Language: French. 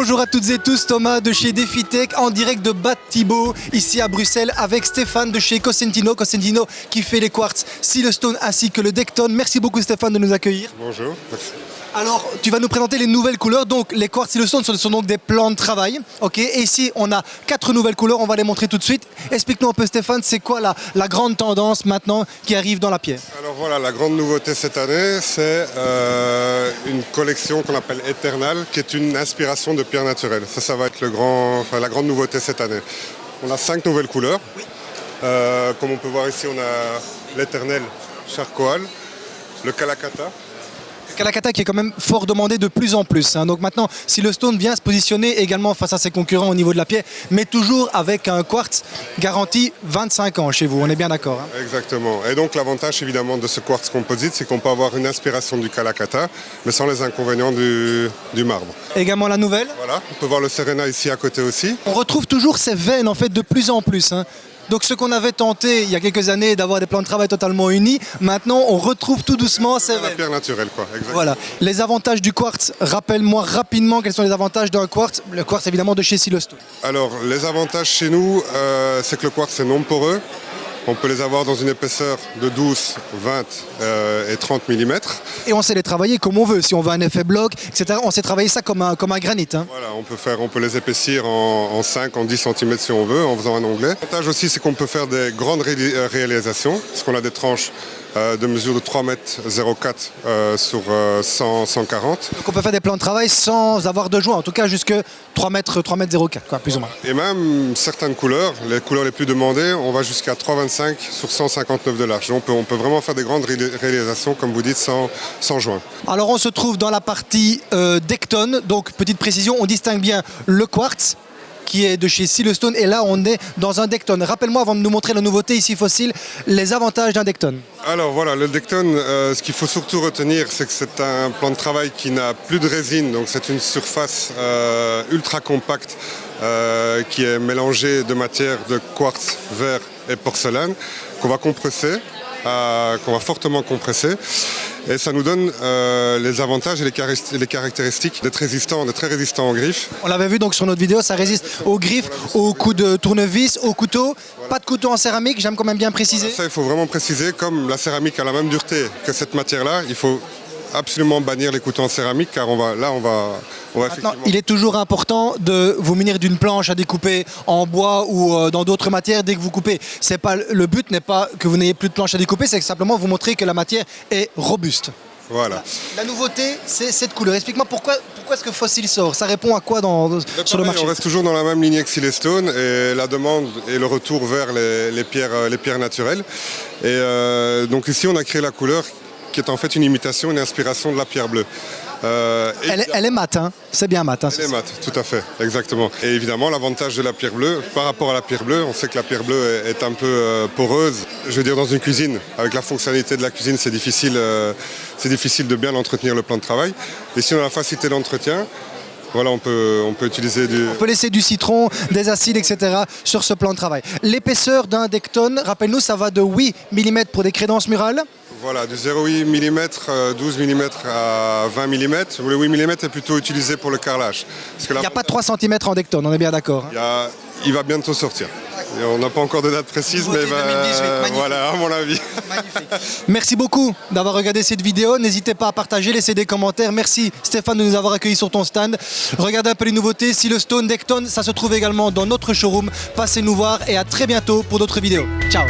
Bonjour à toutes et tous, Thomas de chez DefiTech en direct de Bad Thibault, ici à Bruxelles, avec Stéphane de chez Cosentino. Cosentino qui fait les quartz Silestone ainsi que le Decton. Merci beaucoup Stéphane de nous accueillir. Bonjour, merci. Alors, tu vas nous présenter les nouvelles couleurs. Donc, les quartz Silestone ce sont donc des plans de travail. Ok. Et ici, on a quatre nouvelles couleurs. On va les montrer tout de suite. Explique-nous un peu, Stéphane, c'est quoi la, la grande tendance maintenant qui arrive dans la pierre? Alors voilà, la grande nouveauté cette année, c'est euh, une collection qu'on appelle Eternal, qui est une inspiration de pierre naturelle. Ça, ça va être le grand, enfin, la grande nouveauté cette année. On a cinq nouvelles couleurs. Euh, comme on peut voir ici, on a l'Éternel Charcoal, le Kalakata, Kalakata qui est quand même fort demandé de plus en plus. hein. Donc maintenant, si le stone vient se positionner également face à ses concurrents au niveau de la pierre, mais toujours avec un quartz garanti 25 ans chez vous, on est bien d'accord. hein. Exactement. Et donc l'avantage évidemment de ce quartz composite, c'est qu'on peut avoir une inspiration du Kalakata, mais sans les inconvénients du, du marbre. Également la nouvelle, Voilà, on peut voir le Serena ici à côté aussi. on retrouve toujours ces veines en fait de plus en plus. hein. Donc ce qu'on avait tenté il y a quelques années d'avoir des plans de travail totalement unis, maintenant on retrouve tout doucement ces La pierre naturelle, quoi. Exactement. Voilà. Les avantages du quartz, rappelle-moi rapidement quels sont les avantages d'un quartz. Le quartz évidemment de chez Silestone. Alors, les avantages chez nous, euh, c'est que le quartz est non poreux. On peut les avoir dans une épaisseur de 12, 20 euh, et 30 mm. Et on sait les travailler comme on veut. Si on veut un effet bloc, etc., on sait travailler ça comme un, comme un granit. hein. Voilà, on peut, faire, on peut les épaissir en, en 5, en 10 cm si on veut, en faisant un onglet. L'avantage aussi, c'est qu'on peut faire des grandes ré- euh, réalisations, parce qu'on a des tranches de mesure de 3 mètres 04 euh, sur euh, 100, 140. Donc on peut faire des plans de travail sans avoir de joint, en tout cas jusque 3 mètres, 3 mètres 04, quoi, plus ou moins. Et même certaines couleurs, les couleurs les plus demandées, on va jusqu'à 3,25 sur 159 de large. On peut, on peut vraiment faire des grandes ré- réalisations, comme vous dites, sans, sans joint. Alors on se trouve dans la partie euh, Decton, donc petite précision, on distingue bien le quartz qui est de chez Silestone et là on est dans un Decton. Rappelle-moi avant de nous montrer la nouveauté ici fossile, les avantages d'un Decton. Alors voilà, le Decton, euh, ce qu'il faut surtout retenir, c'est que c'est un plan de travail qui n'a plus de résine, donc c'est une surface euh, ultra compacte euh, qui est mélangée de matières de quartz, verre et porcelaine, qu'on va compresser, qu'on va fortement compresser. Et ça nous donne euh, les avantages et les, caractéristiques d'être résistant, d'être très résistant aux griffes. On l'avait vu donc sur notre vidéo, ça résiste aux griffes, aux coups de tournevis, aux couteaux. Pas de couteau en céramique, j'aime quand même bien préciser. Ça, il faut vraiment préciser, comme la céramique a la même dureté que cette matière-là, il faut absolument bannir les couteaux en céramique, car on va, là, on va, Maintenant, il est toujours important de vous munir d'une planche à découper en bois ou euh, dans d'autres matières dès que vous coupez. C'est pas le but n'est pas que vous n'ayez plus de planche à découper, c'est simplement vous montrer que la matière est robuste. Voilà. La nouveauté, c'est cette couleur. Explique-moi pourquoi, pourquoi est-ce que Fossil sort? Ça répond à quoi dans, sur le marché? On reste toujours dans la même lignée que Silestone et la demande et le retour vers les, les pierres, euh, les pierres naturelles. Et euh, donc ici, on a créé la couleur qui est en fait une imitation, une inspiration de la pierre bleue. Euh, elle, est- elle est mat, hein c'est bien mat. hein, Elle est mat, tout à fait, exactement. Et évidemment, l'avantage de la pierre bleue, par rapport à la pierre bleue, on sait que la pierre bleue est, est un peu euh, poreuse. Je veux dire, dans une cuisine, avec la fonctionnalité de la cuisine, c'est difficile, euh, c'est difficile de bien entretenir le plan de travail. Et si on a la facilité d'entretien, voilà, on peut, on peut utiliser du... On peut laisser du citron, des acides, etc. sur ce plan de travail. L'épaisseur d'un decton, rappelle-nous, ça va de 8 mm pour des crédences murales. Voilà, du 0,8 mm, 12 mm à 20 mm. Le 8 mm est plutôt utilisé pour le carrelage. Parce que Il n'y a pas 3 cm en decton, on est bien d'accord. hein. il, y a- il va bientôt sortir. Et on n'a pas encore de date précise, mais va- 2018, magnifique. voilà, à mon avis. Merci beaucoup d'avoir regardé cette vidéo. N'hésitez pas à partager, laisser des commentaires. Merci Stéphane de nous avoir accueillis sur ton stand. Regardez un peu les nouveautés. Si le Stone Decton, ça se trouve également dans notre showroom. Passez nous voir et à très bientôt pour d'autres vidéos. Ciao